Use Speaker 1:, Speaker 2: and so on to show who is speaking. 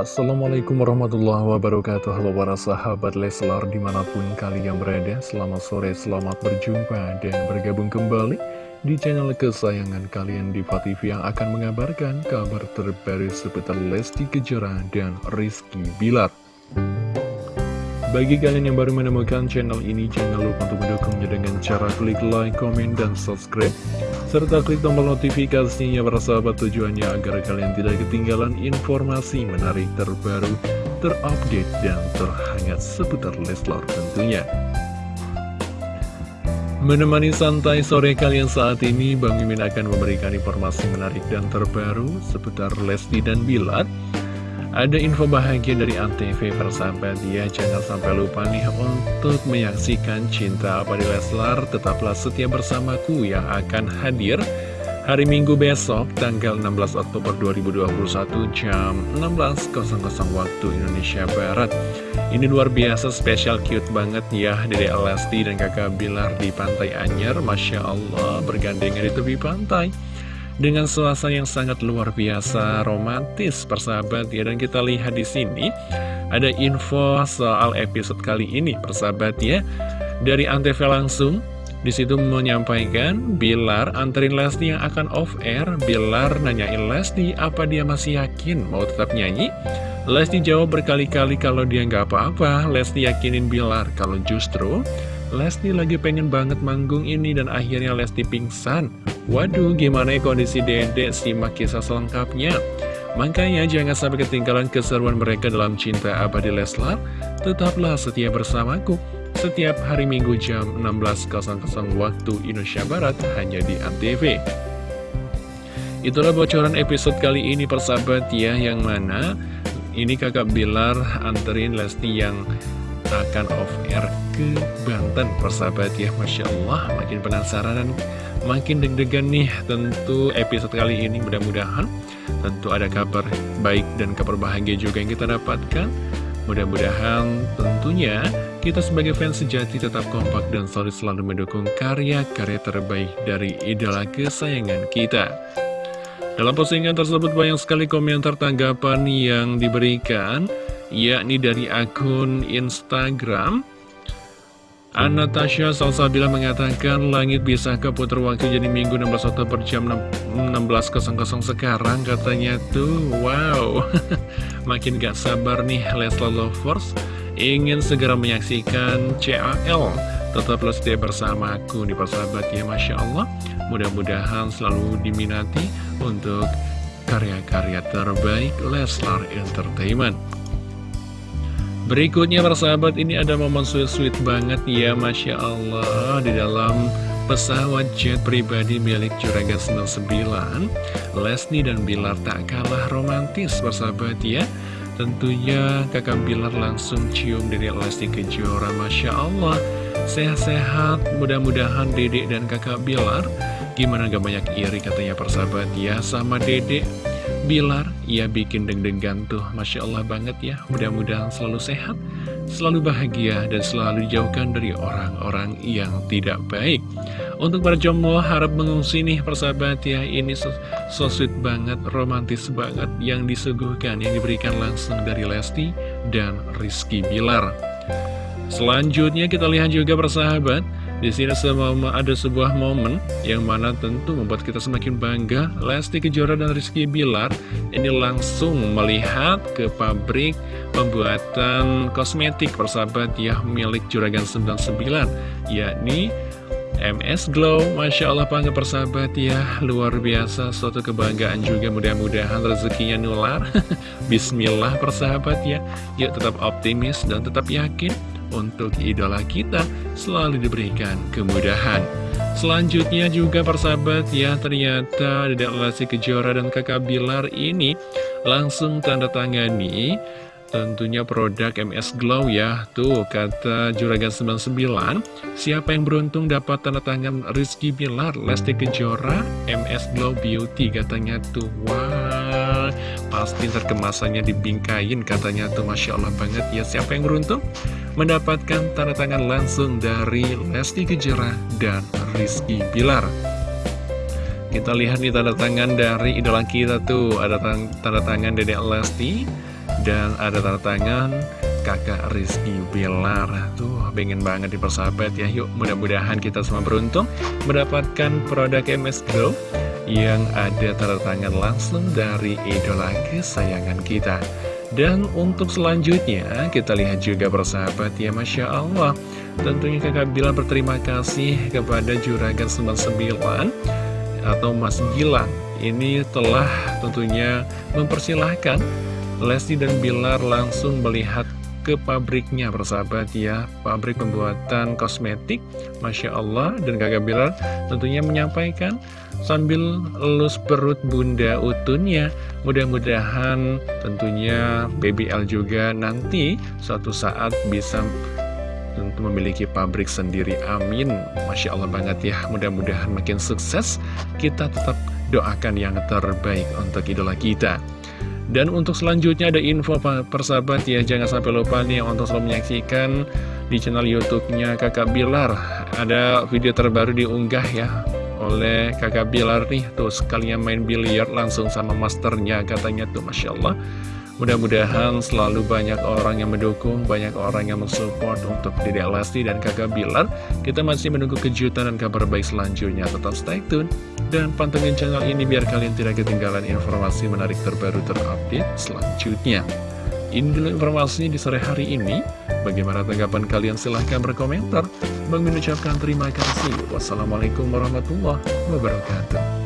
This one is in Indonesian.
Speaker 1: Assalamualaikum warahmatullahi wabarakatuh Halo para sahabat Leslar di mana pun kalian berada Selamat sore, selamat berjumpa dan bergabung kembali Di channel kesayangan kalian di TV yang akan mengabarkan kabar terbaru seputar Lesti Kejora dan Rizky Bilar bagi kalian yang baru menemukan channel ini, jangan lupa untuk mendukungnya dengan cara klik like, komen, dan subscribe. Serta klik tombol notifikasinya sahabat tujuannya agar kalian tidak ketinggalan informasi menarik terbaru, terupdate, dan terhangat seputar Leslar tentunya. Menemani santai sore kalian saat ini, Bang Mimin akan memberikan informasi menarik dan terbaru seputar Lesti dan Bilar. Ada info bahagia dari Antv persahabat ya Jangan sampai lupa nih untuk menyaksikan Cinta Abadi Leslar. Tetaplah setia bersamaku yang akan hadir Hari Minggu besok tanggal 16 Oktober 2021 jam 16.00 waktu Indonesia Barat. Ini luar biasa spesial cute banget ya Dari Lesti dan kakak Bilar di Pantai Anyer. Masya Allah bergandengan di tepi pantai dengan suasana yang sangat luar biasa romantis persahabat ya. Dan kita lihat di sini ada info soal episode kali ini persahabat ya. Dari Antv langsung di situ menyampaikan Bilar anterin Lesti yang akan off air Bilar nanyain Lesti apa dia masih yakin mau tetap nyanyi? Lesti jawab berkali-kali kalau dia nggak apa-apa. Lesti yakinin Bilar kalau justru Lesti lagi pengen banget manggung ini dan akhirnya Lesti pingsan. Waduh, gimana ya kondisi dedek? Simak kisah selengkapnya. Makanya jangan sampai ketinggalan keseruan mereka dalam cinta abadi Leslar. Tetaplah setia bersamaku. Setiap hari Minggu jam 16.00 waktu Indonesia Barat hanya di ANTV. Itulah bocoran episode kali ini persahabat ya, yang mana ini kakak Bilar anterin Lesti yang akan off air ke Banten persahabat ya Masya Allah. Makin penasaran dan makin deg-degan nih tentu episode kali ini. Mudah-mudahan tentu ada kabar baik dan kabar bahagia juga yang kita dapatkan. Mudah-mudahan tentunya kita sebagai fans sejati tetap kompak dan solid selalu mendukung karya-karya terbaik dari idola kesayangan kita. Dalam postingan tersebut banyak sekali komentar tanggapan yang diberikan yakni dari akun Instagram. Anastasia Salsabila mengatakan langit bisa keputar waktu jadi minggu 16 Oktober jam 16.00 sekarang katanya tuh. Wow. Makin gak sabar nih Leslie Lovers. Ingin segera menyaksikan CAL tetaplah setia bersamaku di persahabat ya Masya Allah. Mudah-mudahan selalu diminati untuk karya-karya terbaik Leslar Entertainment Berikutnya persahabat ini ada momen sweet-sweet banget ya Masya Allah Di dalam pesawat jet pribadi milik Juragan 99 Lesni dan Bilar tak kalah romantis persahabat ya. Tentunya kakak Bilar langsung cium dari Lesti Kejora Masya Allah. Sehat-sehat mudah-mudahan dedek dan kakak Bilar Gimana gak banyak iri katanya persahabat ya sama dedek Bilar, ia bikin deg-degan tuh. Masya Allah banget ya. Mudah-mudahan selalu sehat, selalu bahagia Dan selalu dijauhkan dari orang-orang yang tidak baik. Untuk para jomblo harap mengungsi nih persahabat ya. Ini so, so sweet banget, romantis banget Yang disuguhkan, yang diberikan langsung dari Lesti dan Rizky Bilar. Selanjutnya kita lihat juga persahabat di sini semua ada sebuah momen yang mana tentu membuat kita semakin bangga. Lesti Kejora dan Rizky Bilar ini langsung melihat ke pabrik pembuatan kosmetik persahabat ya milik Juragan 99, yakni MS Glow, Masya Allah bangga persahabat ya Luar biasa, suatu kebanggaan juga Mudah-mudahan rezekinya nular Bismillah persahabat ya Yuk tetap optimis dan tetap yakin untuk idola kita selalu diberikan kemudahan. Selanjutnya juga persahabat ya ternyata Dedek Lesti Kejora dan kakak Bilar ini langsung tanda tangani tentunya produk MS Glow ya. Tuh kata Juragan 99 Siapa yang beruntung dapat tanda tangan Rizky Bilar Lesti Kejora MS Glow Beauty katanya tuh. Wah pasti terkemasannya dibingkain katanya tuh Masya Allah banget. Ya Siapa yang beruntung? mendapatkan tanda tangan langsung dari Lesti Kejora dan Rizky Bilar. Kita lihat nih tanda tangan dari idola kita tuh. Ada tanda tangan Dedek Lesti Dan ada tanda tangan kakak Rizky Bilar. Tuh pengen banget dipersahabat ya. Yuk mudah-mudahan kita semua beruntung Mendapatkan produk MS Glow Yang ada tanda tangan langsung dari idola kesayangan kita. Dan untuk selanjutnya kita lihat juga bersahabat ya Masya Allah. Tentunya kakak Bilar berterima kasih kepada Juragan 99 atau Mas Gilang. Ini telah tentunya mempersilahkan Lesti dan Bilar langsung melihat ke pabriknya bersahabat ya. Pabrik pembuatan kosmetik Masya Allah. Dan kakak Bilar tentunya menyampaikan Sambil elus perut bunda utunnya. Mudah-mudahan tentunya BBL juga nanti suatu saat bisa tentu memiliki pabrik sendiri. Amin. Masya Allah banget ya. Mudah-mudahan makin sukses. Kita tetap doakan yang terbaik untuk idola kita. Dan untuk selanjutnya ada info persahabat ya. Jangan sampai lupa nih untuk selalu menyaksikan di channel youtube-nya kakak Bilar. Ada video terbaru diunggah ya oleh kakak Bilar nih Tuh sekalian main biliar langsung sama masternya katanya tuh Masya Allah Mudah-mudahan selalu banyak orang yang mendukung, banyak orang yang mensupport untuk Dede Lesti dan kakak Bilar. Kita masih menunggu kejutan dan kabar baik selanjutnya. Tetap stay tune dan pantengin channel ini biar kalian tidak ketinggalan informasi menarik terbaru terupdate selanjutnya. Ini dulu informasinya di sore hari ini. Bagaimana tanggapan kalian? Silahkan berkomentar. Bang mengucapkan terima kasih. Wassalamualaikum warahmatullahi wabarakatuh.